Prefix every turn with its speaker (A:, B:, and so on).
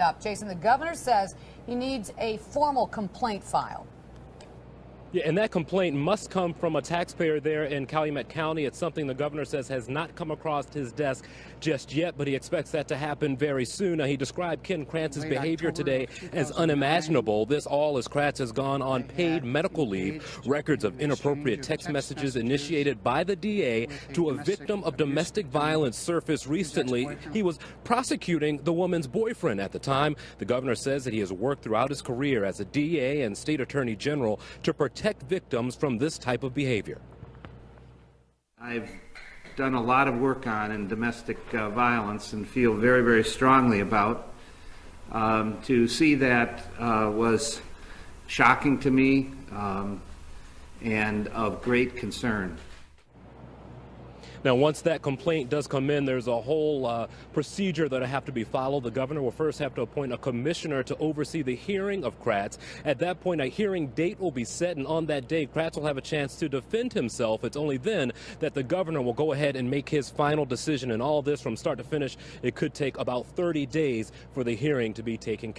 A: up. Jason, the governor says he needs a formal complaint filed.
B: Yeah, and that complaint must come from a taxpayer there in Calumet County. It's something the governor says has not come across his desk just yet, but he expects that to happen very soon. Now, he described Ken Kratz's behavior today as unimaginable. This all as Krantz has gone on paid medical leave. Records of inappropriate text messages initiated by the DA to a victim of domestic violence surfaced recently. He was prosecuting the woman's boyfriend at the time. The governor says that he has worked throughout his career as a DA and state attorney general to protect protect victims from this type of behavior.
C: I've done a lot of work on in domestic uh, violence and feel very, very strongly about. Um, to see that uh, was shocking to me um, and of great concern.
B: Now, once that complaint does come in, there's a whole uh, procedure that'll have to be followed. The governor will first have to appoint a commissioner to oversee the hearing of Kratz. At that point, a hearing date will be set, and on that day, Kratz will have a chance to defend himself. It's only then that the governor will go ahead and make his final decision. And all this from start to finish, it could take about 30 days for the hearing to be taken care